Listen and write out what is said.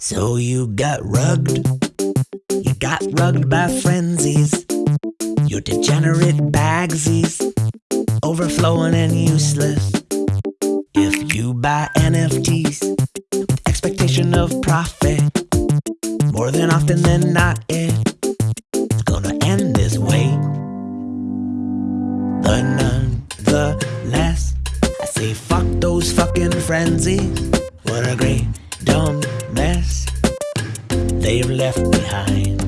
So you got rugged. You got rugged by frenzies. Your degenerate bagsies. Overflowing and useless. If you buy NFTs with expectation of profit, more than often than not, it's gonna end this way. But nonetheless, I say fuck those fucking frenzies. What a great dumb mess they've left behind.